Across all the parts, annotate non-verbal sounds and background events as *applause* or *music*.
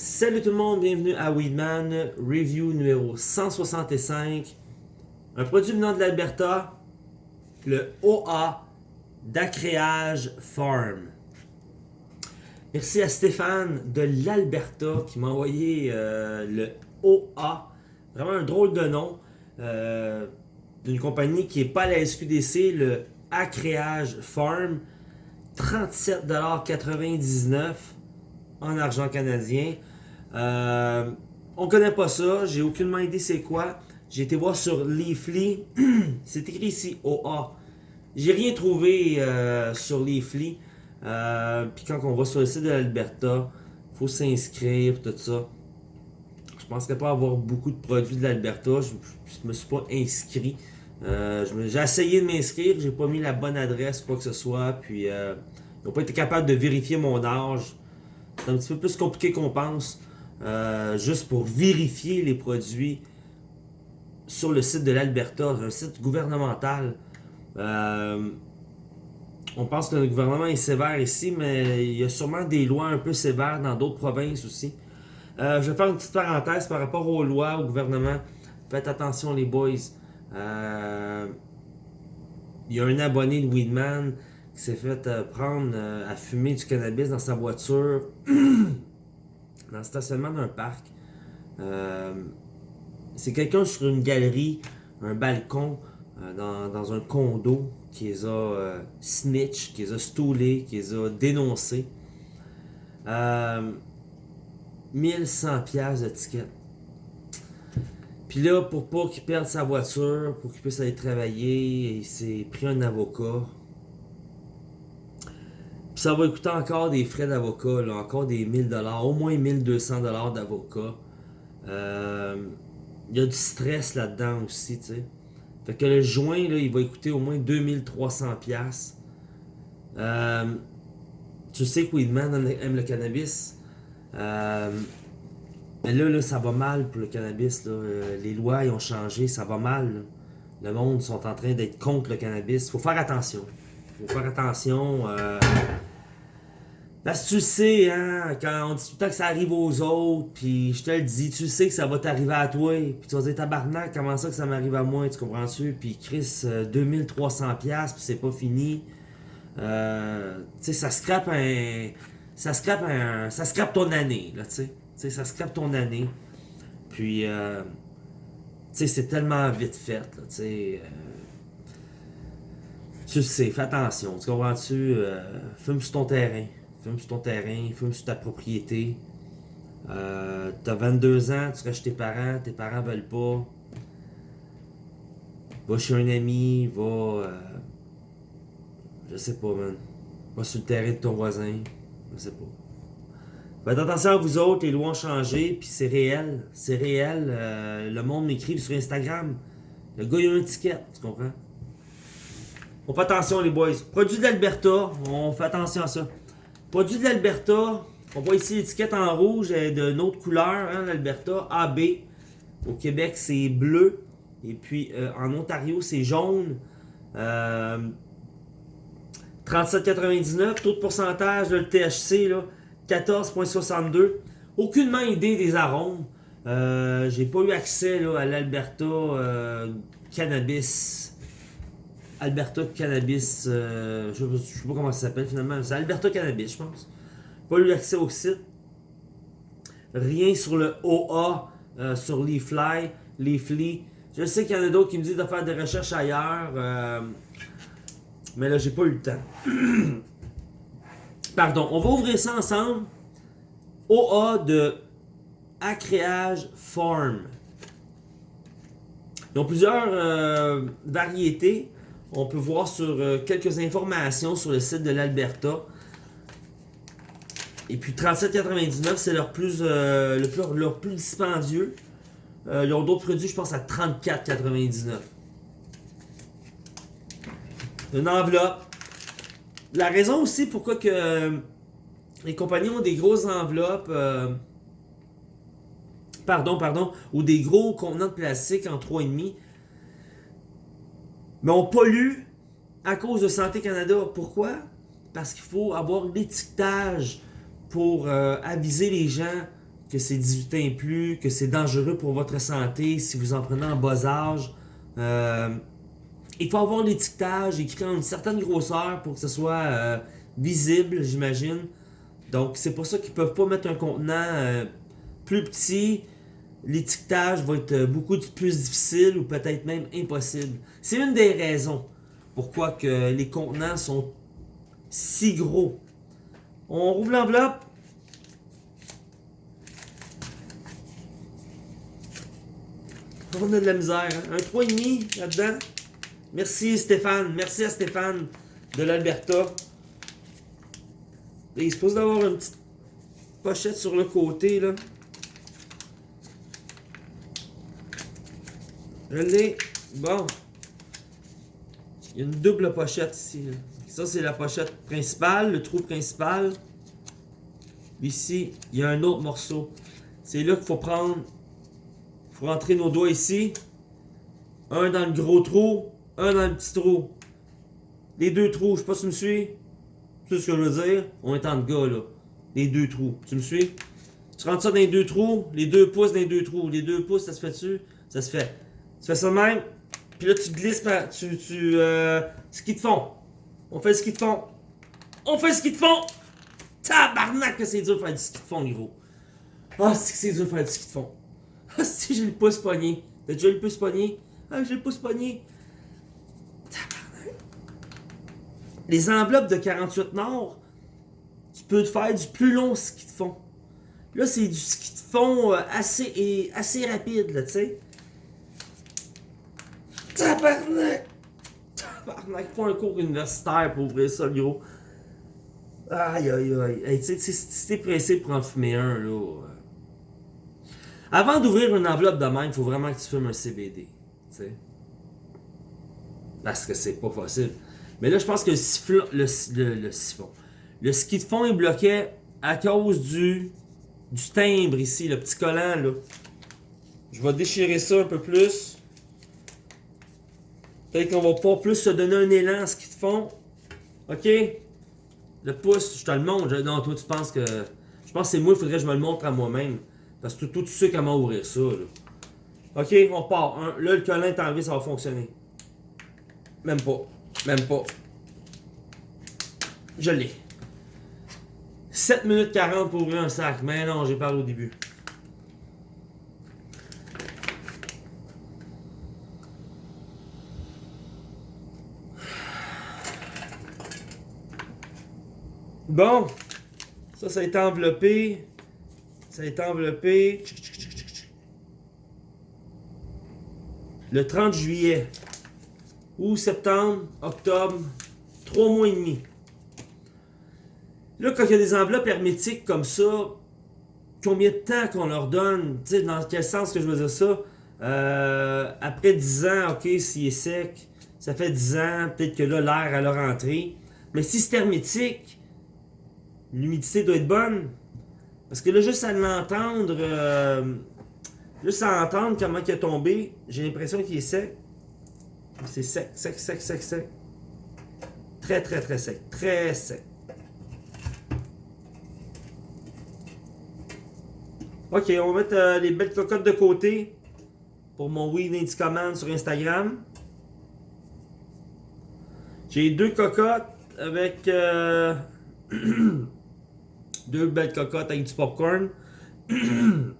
Salut tout le monde, bienvenue à Weedman, review numéro 165. Un produit venant de l'Alberta, le OA d'Acréage Farm. Merci à Stéphane de l'Alberta qui m'a envoyé euh, le OA. Vraiment un drôle de nom euh, d'une compagnie qui n'est pas la SQDC, le Acréage Farm. 37,99$ en argent canadien. Euh, on connaît pas ça, j'ai aucunement idée c'est quoi. J'ai été voir sur Leafly, *clears throat* c'est écrit ici OA. J'ai rien trouvé euh, sur Leafly. Euh, Puis quand on va sur le site de l'Alberta, faut s'inscrire, tout ça. Je penserais pas avoir beaucoup de produits de l'Alberta, je, je, me suis pas inscrit. J'ai essayé de m'inscrire, j'ai pas mis la bonne adresse, quoi que ce soit, puis euh, ils n'ont pas été capables de vérifier mon âge. C'est un petit peu plus compliqué qu'on pense, euh, juste pour vérifier les produits sur le site de l'Alberta, un site gouvernemental. on pense que le gouvernement est sévère ici, mais il y a sûrement des lois un peu sévères dans d'autres provinces aussi. je vais faire une petite parenthèse par rapport aux lois, au gouvernement. Faites attention les boys. Euh, il y a un abonné de Weedman qui s'est fait euh, prendre euh, à fumer du cannabis dans sa voiture *clears throat* dans le stationnement d'un parc. C'est quelqu'un sur une galerie, un balcon, dans, un condo qui les a snitch, qui les a stoulés, qui les a dénoncés. 1100 pièces de ticket. Puis là, pour pas qu'il perde sa voiture, pour qu'il puisse aller travailler, il s'est pris un avocat. Puis ça va coûter encore des frais d'avocat, encore des 1000$, au moins 1200$ d'avocat. Euh, il y a du stress là-dedans aussi, tu sais. Fait que le joint, là, il va coûter au moins 2300$. Euh, tu sais que Weedman aime le cannabis. Euh, mais là, là, ça va mal pour le cannabis. Euh, les lois ils ont changé, ça va mal. Le monde sont en train d'être contre le cannabis. faut faire attention. faut faire attention. Euh... Parce que tu sais, hein, quand on dit tout le temps que ça arrive aux autres, puis je te le dis, tu sais que ça va t'arriver à toi, puis tu vas dire tabarnak, comment ça que ça m'arrive à moi, tu comprends-tu? Puis Chris, 2300$, puis c'est pas fini. Euh, tu sais, ça scrape un. Ça scrape un. Ça scrape ton année, là, tu sais sais, ça scrape ton année. Puis, euh, tu sais, c'est tellement vite fait, là, tu sais. Euh, tu sais, fais attention, tu comprends-tu? Euh, fume sur ton terrain. Fume sur ton terrain, fume sur ta propriété. Euh, T'as 22 ans, tu restes tes parents, tes parents veulent pas. Va chez un ami, va... Euh, je sais pas, man. Va sur le terrain de ton voisin. Je sais pas. Faites attention à vous autres, les lois ont changé, puis c'est réel. C'est réel. Euh, le monde m'écrit sur Instagram. Le gars, il a un ticket, tu comprends? On fait attention, les boys. Produit d'Alberta, on fait attention à ça. Produit de l'Alberta, on voit ici l'étiquette en rouge de autre couleur, hein, l'Alberta, AB. Au Québec, c'est bleu. Et puis, euh, en Ontario, c'est jaune. Euh, 37,99. Taux de pourcentage, de THC, là, 14.62. Aucunement idée des arômes. Euh, J'ai pas eu accès à l'Alberta euh, Cannabis. Alberta Cannabis. Euh, je, sais pas comment ça s'appelle finalement. C'est Alberta Cannabis, je pense. Pas eu accès au site. Rien sur le OA, euh, sur Leafly, Leafly. Je sais qu'il y en a d'autres qui me disent de faire des recherches ailleurs. mais là, j'ai pas eu le temps. *clears throat* Pardon, on va ouvrir ça ensemble. OA de Acréage Farm. Ils ont plusieurs euh, variétés. On peut voir sur euh, quelques informations sur le site de l'Alberta. Et puis 37,99 c'est leur plus, euh, plus, leur plus dispendieux. ils ont d'autres produits, je pense, à 34,99. Une enveloppe la raison aussi pourquoi que euh, les compagnies ont des grosses enveloppes, euh, pardon, pardon, ou des gros contenants de plastique en 3,5, mais on pollue à cause de Santé Canada. Pourquoi? Parce qu'il faut avoir l'étiquetage pour euh, aviser les gens que c'est 18 ans et plus, que c'est dangereux pour votre santé si vous en prenez en bas âge. Euh, il faut avoir l'étiquetage écrit en une certaine grosseur pour que ce soit euh, visible, j'imagine. Donc, c'est pour ça qu'ils peuvent pas mettre un contenant plus petit. L'étiquetage va être beaucoup plus difficile ou peut-être même impossible. C'est une des raisons pourquoi que les contenants sont si gros. On rouvre l'enveloppe. On a de la misère. Hein? Un 3,5 là-dedans. Merci Stéphane. Merci à Stéphane de l'Alberta. Il est supposé d'avoir une petite pochette sur le côté. là. Je l'ai. Bon. Il y a une double pochette ici. Ça, c'est la pochette principale, le trou principal. Ici, il y a un autre morceau. C'est là qu'il faut prendre. Il faut rentrer nos doigts ici. Un dans le gros trou, un dans le petit trou. Les deux trous, je sais pas si tu me suis. Sais ce que je veux dire? On est en gars, là. Les deux trous. Tu me suis? Tu rentres ça dans les deux trous, les deux pouces dans les deux trous. Les deux pouces, ça se fait dessus? Ça se fait. Tu fais ça de même, puis là, tu glisses, tu, tu, euh, ski de fond. On fait le ski de fond. On fait le ski de fond. Tabarnak que c'est dur de faire du ski de fond, gros. Ah, c'est que dur de faire du ski de fond. Ah, *laughs* si j'ai le pouce pogné. T'as déjà le pouce pogné? Ah, j'ai le pouce pogné. Les enveloppes de 48 Nord, tu peux te faire du plus long ski de fond. Là, c'est du ski de fond euh, assez, et, assez rapide, là, tu sais. Tabarnak! Tabarnak, faut un cours universitaire pour ouvrir ça, gros. Aïe, aïe, aïe. Hey, tu sais, si t'es pressé pour en fumer un, là. euh, Avant d'ouvrir une enveloppe de même, il faut vraiment que tu fumes un CBD. Tu sais. Parce que c'est pas possible. Mais là, je pense que le siphon. Le siphon. Le ski de fond est bloqué à cause du. Du timbre ici, le petit collant, là. Je vais déchirer ça un peu plus. Peut-être qu'on va pas plus se donner un élan à ce qu'ils te font. Ok? Le pouce, je te le montre. Non, toi, tu penses que. Je pense que c'est moi, il faudrait que je me le montre à moi-même. Parce que toi, tu sais comment ouvrir ça. Là. Ok, on part. Là, le collant est enlevé, ça va fonctionner. Même pas. Même pas. Je l'ai. 7 minutes 40 pour ouvrir un sac. Mais non, j'ai parlé au début. Bon, ça, ça a été enveloppé. Ça a été enveloppé. Le 30 juillet. Ou septembre, octobre, trois mois et demi. Là, quand il y a des enveloppes hermétiques comme ça, combien de temps qu'on leur donne? Tu sais, dans quel sens que je veux dire ça? Euh, après 10 ans, ok, s'il est sec, ça fait 10 ans, peut-être que là, l'air à leur entrée. Mais si c'est hermétique, l'humidité doit être bonne. Parce que là, juste à l'entendre, euh, juste à entendre comment il est tombé, j'ai l'impression qu'il est sec. C'est sec, sec, sec, sec, sec. Très, très, très sec. Très sec. Ok, on va mettre euh, les belles cocottes de côté pour mon Weed Indie Command sur Instagram. J'ai deux cocottes avec euh, *clears throat* deux belles cocottes avec du popcorn. Il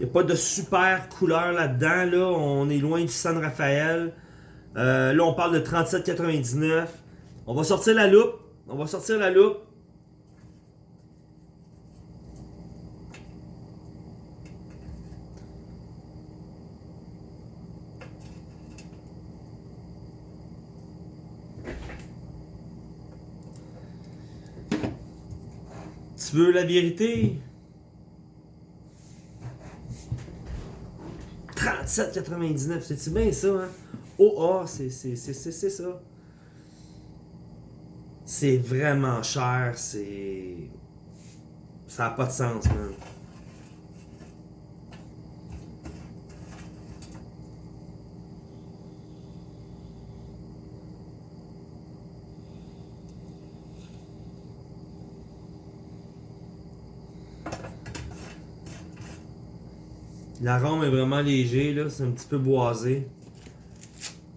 n'y a pas de super couleur là-dedans. Là. On est loin du San Rafael. Euh, là, on parle de 37,99. On va sortir la loupe. On va sortir la loupe. Veux la vérité? 37,99. C'est-tu bien ça, hein? C'est- c'est- c'est ça. C'est vraiment cher, c'est. Ça n'a pas de sens, man. L'arôme est vraiment léger, là. C'est un petit peu boisé.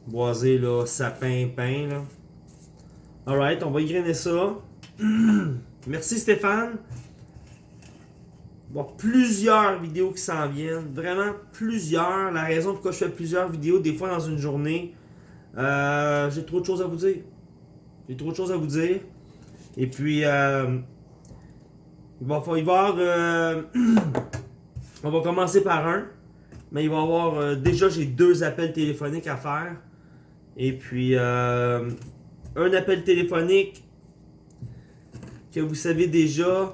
Boisé, là, sapin, pain, là. Alright, on va égrener ça. *clears throat* Merci Stéphane. Bon, plusieurs vidéos qui s'en viennent. Vraiment plusieurs. La raison pourquoi je fais plusieurs vidéos, des fois dans une journée, euh, j'ai trop de choses à vous dire. J'ai trop de choses à vous dire. Et puis, euh, il va y avoir... Euh, *clears throat* on va commencer par un. Mais il va y avoir... déjà, j'ai deux appels téléphoniques à faire. Et puis, un appel téléphonique que vous savez déjà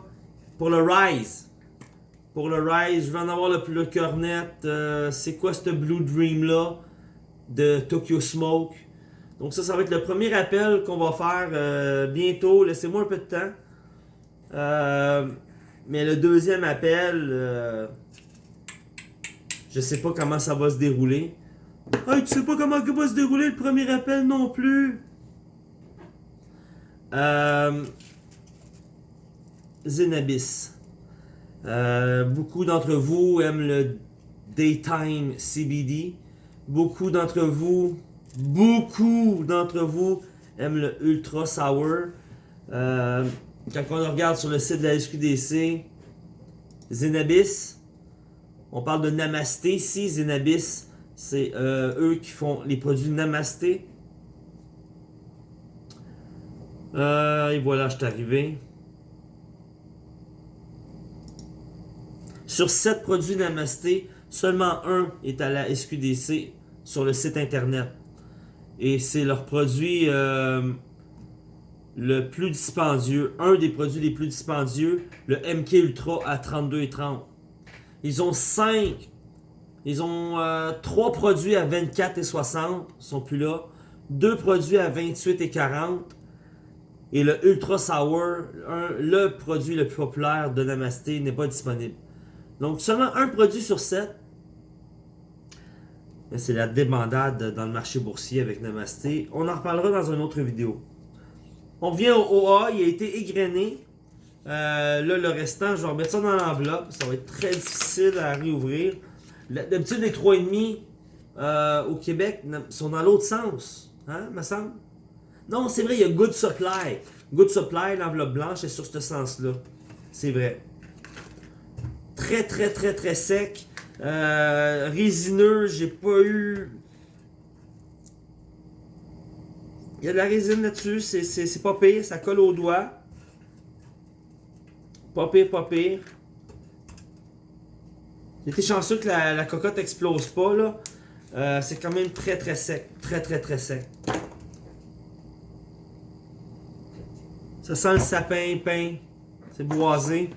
pour le Rise. Pour le Rise, je vais en avoir le, le cœur net. Euh, c'est quoi ce Blue Dream là de Tokyo Smoke? Donc ça, ça va être le premier appel qu'on va faire euh, bientôt. Laissez-moi un peu de temps. Euh, mais le deuxième appel, je sais pas comment ça va se dérouler. Hey, tu sais pas comment va se dérouler le premier appel non plus? Euh, Zenabis. Euh, beaucoup d'entre vous aiment le Daytime CBD. Beaucoup d'entre vous, beaucoup d'entre vous aiment le Ultra Sour. Euh, quand on regarde sur le site de la SQDC, Zenabis, on parle de Namasté ici. Zenabis, c'est eux qui font les produits Namasté. Euh, et voilà, je suis arrivé. Sur 7 produits Namasté, seulement un est à la SQDC sur le site internet. Et c'est leur produit euh, le plus dispendieux, un des produits les plus dispendieux, le MK Ultra à 32,30. Ils ont 5, ils ont 3 euh, produits à 24 et 60, sont plus là. 2 produits à 28 et 40 et le Ultra Sour, le produit le plus populaire de Namasté, n'est pas disponible. Donc seulement un produit sur sept. C'est la débandade dans le marché boursier avec Namasté. On en reparlera dans une autre vidéo. On vient au OA, il a été égrené. Euh, là, le restant, je vais remettre ça dans l'enveloppe. Ça va être très difficile à réouvrir. D'habitude, les 3,5 euh, au Québec sont dans l'autre sens. Hein, me semble? Non, c'est vrai, il y a Good Supply. Good Supply, l'enveloppe blanche est sur ce sens-là. C'est vrai. Très, très, très, très sec. Euh, résineux, j'ai pas eu... Il y a de la résine là-dessus, c'est pas pire, ça colle au doigt. Pas pire, pas pire. J'étais chanceux que la, cocotte explose pas, là. Euh, c'est quand même très, très sec. Très, très, très sec. Ça sent le sapin pain. C'est boisé.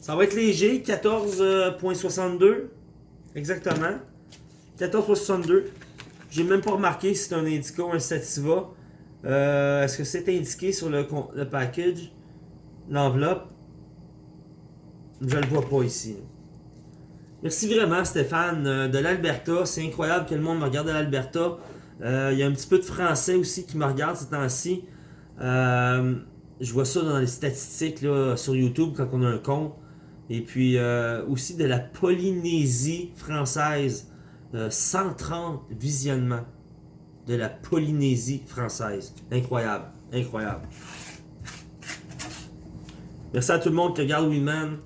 Ça va être léger, 14.62. Exactement. 14.62. J'ai même pas remarqué si c'est un Indica ou un Sativa. Euh, est-ce que c'est indiqué sur le, le package? L'enveloppe? Je le vois pas ici. Merci vraiment Stéphane euh, de l'Alberta. C'est incroyable que le monde me regarde de l'Alberta. Euh, il y a un petit peu de français aussi qui me regarde ces temps-ci. Euh, je vois ça dans les statistiques sur YouTube quand on a un compte. Et puis aussi de la Polynésie française. 130 euh, visionnements de la Polynésie française. Incroyable. Incroyable. Merci à tout le monde qui regarde Winman.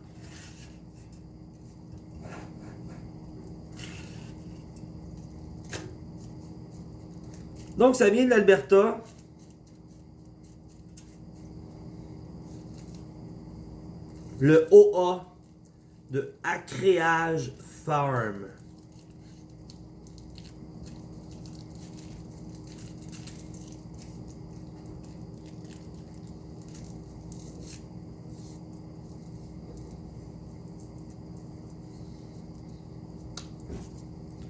Donc, ça vient de l'Alberta. le OA de Acréage Farm.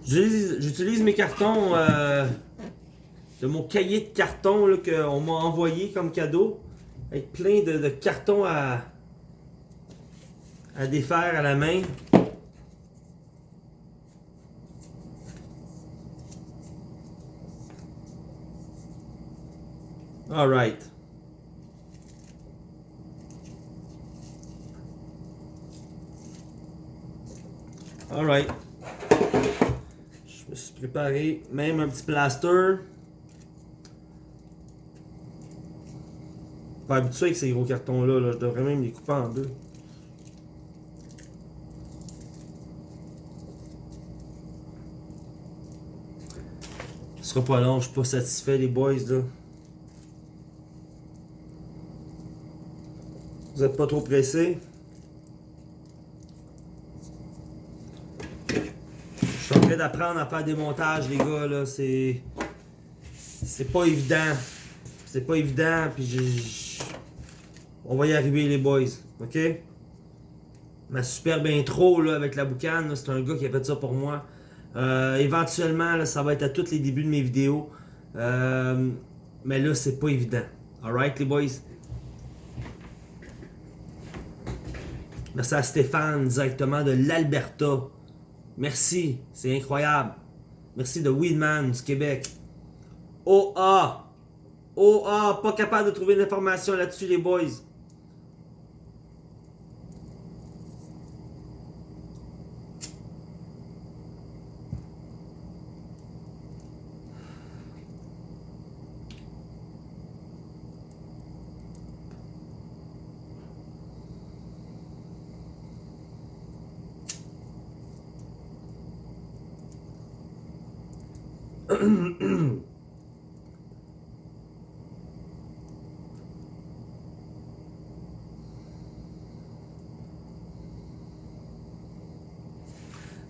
J'utilise mes cartons euh, de mon cahier de carton qu'on m'a envoyé comme cadeau. Avec plein de cartons à, à défaire à la main. Alright. Alright. Je me suis préparé même un petit plaster. Pas habitué avec ces gros cartons là, là. je devrais même les couper en deux. Ce sera pas long, je suis pas satisfait les boys là. Vous êtes pas trop pressés? Je d'apprendre à faire des montages, les gars, là. C'est. C'est pas évident. C'est pas évident, puis j'ai. On va y arriver, les boys. Ok? Ma superbe intro, là, avec la boucane, c'est un gars qui a fait ça pour moi. Euh, éventuellement, là, ça va être à tous les débuts de mes vidéos. Euh, mais là, c'est pas évident. Alright, les boys? Merci à Stéphane directement de l'Alberta. Merci, c'est incroyable. Merci de Weedman du Québec. OA. OA, pas capable de trouver l'information là-dessus, les boys. *clears throat*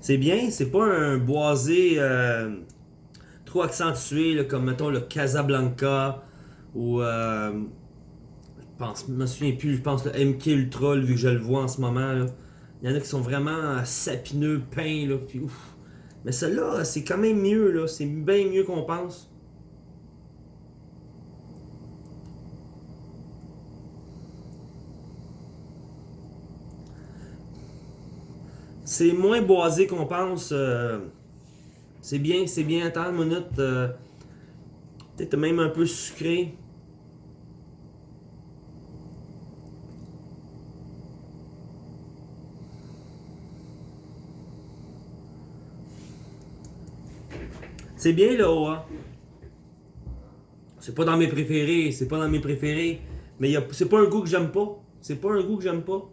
C'est bien, c'est pas un boisé euh, trop accentué comme mettons le Casablanca ou euh, je pense, je me souviens plus, je pense le MK Ultra vu que je le vois en ce moment. Il y en a qui sont vraiment sapineux, peints là, puis ouf. Mais celle-là, c'est quand même mieux là, c'est bien mieux qu'on pense. C'est moins boisé qu'on pense. euh, c'est bien, c'est bien. Attends une minute. euh, Peut-être même un peu sucré. C'est bien le OA. C'est pas dans mes préférés, c'est pas dans mes préférés. Mais c'est pas un goût que j'aime pas. C'est pas un goût que j'aime pas.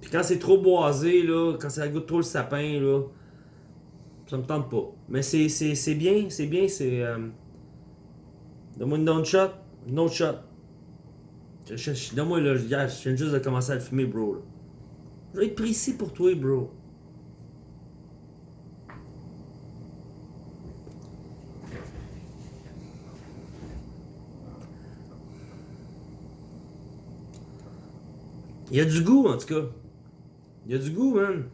Puis quand c'est trop boisé, là, quand ça goûte trop le sapin, là, ça me tente pas. Mais c'est, bien, c'est bien, c'est. Euh... Donne-moi une down shot, une autre shot. Donne-moi là, je viens juste de commencer à le fumer, bro. Je vais être précis pour toi, bro. Il y a du goût, en tout cas. Il y a du goût, man.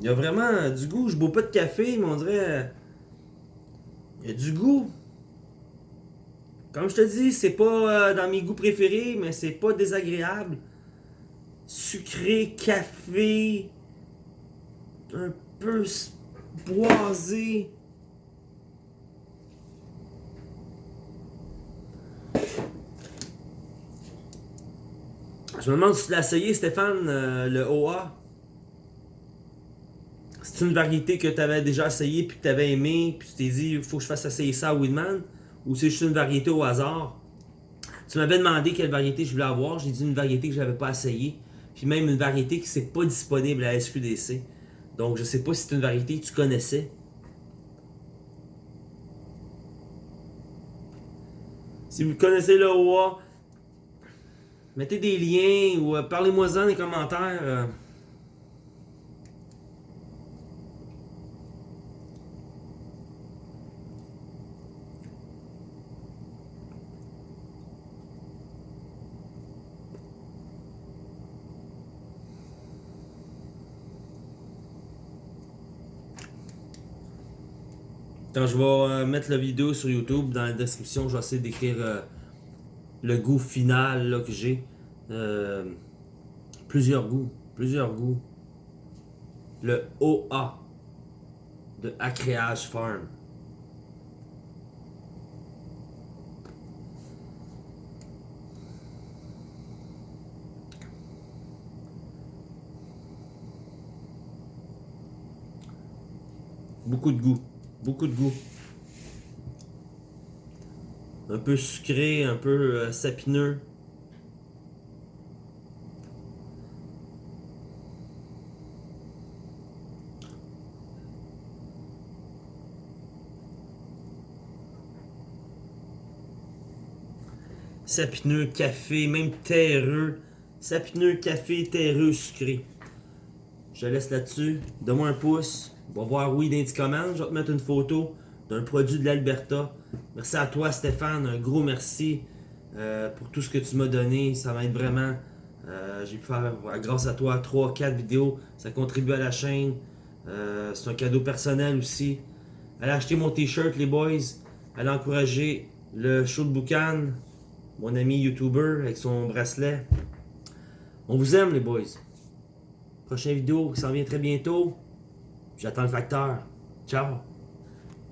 Il y a vraiment du goût. Je bois pas de café, mais on dirait. Il y a du goût. Comme je te dis, c'est pas euh, dans mes goûts préférés, mais c'est pas désagréable. Sucré, café. Un peu boisé. Je me demande si tu l'as essayé, Stéphane, euh, le OA. C'est une variété que tu avais déjà essayé puis que tu avais aimé, puis tu t'es dit, il faut que je fasse essayer ça à Weedman, ou c'est juste une variété au hasard? Tu m'avais demandé quelle variété je voulais avoir, j'ai dit une variété que je n'avais pas essayé, puis même une variété qui n'est pas disponible à SQDC. Donc je sais pas si c'est une variété que tu connaissais. Si vous connaissez le OA, mettez des liens ou euh, parlez-moi-en dans les commentaires. euh. Quand je vais euh, mettre la vidéo sur YouTube, dans la description, je vais essayer d'écrire euh, le goût final là, que j'ai. Euh, plusieurs goûts, plusieurs goûts. Le OA de Acréage Farm. Beaucoup de goût, beaucoup de goût. Un peu sucré, un peu euh, sapineux. Sapineux, café, même terreux. Sapineux, café, terreux, sucré. Je laisse là-dessus. Donne-moi un pouce. On va voir oui dans les commentaires. Je vais te mettre une photo d'un produit de l'Alberta. Merci à toi, Stéphane. Un gros merci euh, pour tout ce que tu m'as donné. Ça m'aide vraiment. Euh, J'ai pu faire, grâce à toi, 3-4 vidéos. Ça contribue à la chaîne. Euh, C'est un cadeau personnel aussi. Allez acheter mon t-shirt, les boys. Allez encourager le show de Boucan, mon ami YouTuber avec son bracelet. On vous aime, les boys. Prochaine vidéo qui s'en vient très bientôt. J'attends le facteur. Ciao.